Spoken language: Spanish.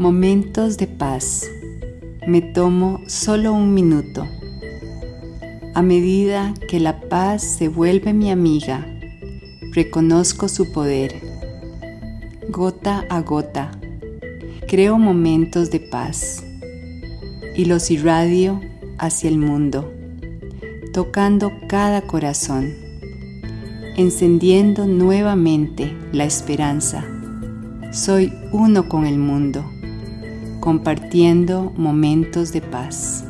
Momentos de paz. Me tomo solo un minuto. A medida que la paz se vuelve mi amiga, reconozco su poder. Gota a gota, creo momentos de paz y los irradio hacia el mundo, tocando cada corazón, encendiendo nuevamente la esperanza. Soy uno con el mundo compartiendo momentos de paz.